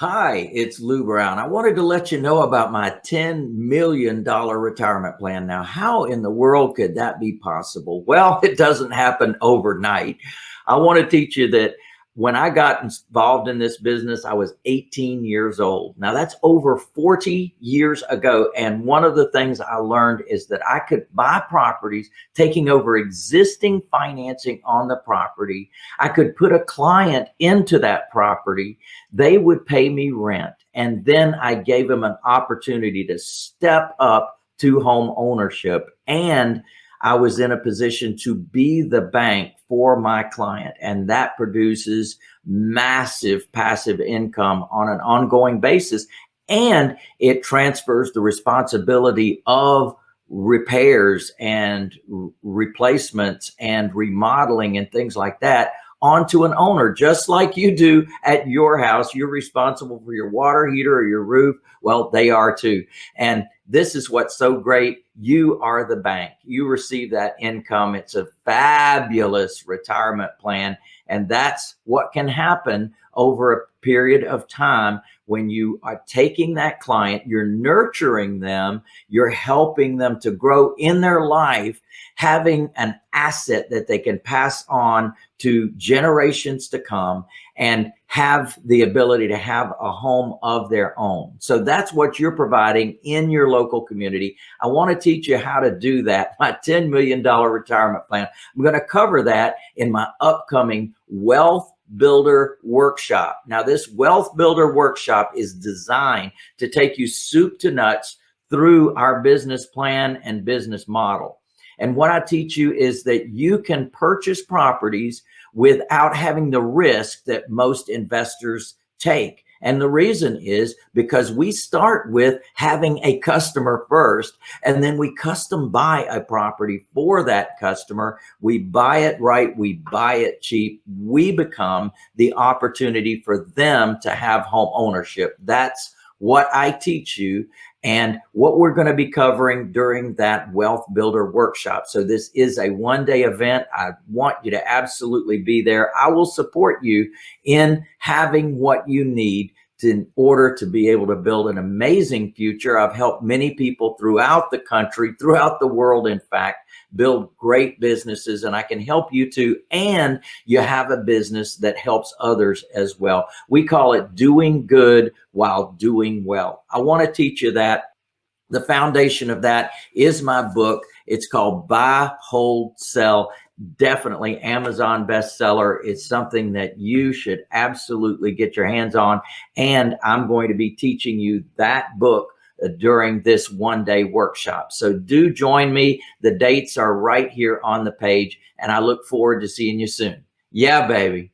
Hi, it's Lou Brown. I wanted to let you know about my $10 million retirement plan. Now, how in the world could that be possible? Well, it doesn't happen overnight. I want to teach you that when I got involved in this business, I was 18 years old. Now that's over 40 years ago. And one of the things I learned is that I could buy properties, taking over existing financing on the property. I could put a client into that property. They would pay me rent. And then I gave them an opportunity to step up to home ownership and I was in a position to be the bank for my client. And that produces massive passive income on an ongoing basis. And it transfers the responsibility of repairs and replacements and remodeling and things like that onto an owner, just like you do at your house. You're responsible for your water heater or your roof. Well, they are too. And this is what's so great. You are the bank. You receive that income. It's a fabulous retirement plan. And that's what can happen over a period of time when you are taking that client, you're nurturing them, you're helping them to grow in their life, having an asset that they can pass on to generations to come and have the ability to have a home of their own. So that's what you're providing in your local community. I want to teach you how to do that. My $10 million retirement plan. I'm going to cover that in my upcoming wealth builder workshop. Now this wealth builder workshop is designed to take you soup to nuts through our business plan and business model. And what I teach you is that you can purchase properties without having the risk that most investors take. And the reason is because we start with having a customer first, and then we custom buy a property for that customer. We buy it right. We buy it cheap. We become the opportunity for them to have home ownership. That's what I teach you and what we're going to be covering during that wealth builder workshop. So this is a one day event. I want you to absolutely be there. I will support you in having what you need in order to be able to build an amazing future. I've helped many people throughout the country, throughout the world, in fact, build great businesses and I can help you too. And you have a business that helps others as well. We call it doing good while doing well. I want to teach you that. The foundation of that is my book. It's called Buy, Hold, Sell definitely Amazon bestseller. It's something that you should absolutely get your hands on. And I'm going to be teaching you that book uh, during this one day workshop. So do join me. The dates are right here on the page and I look forward to seeing you soon. Yeah, baby.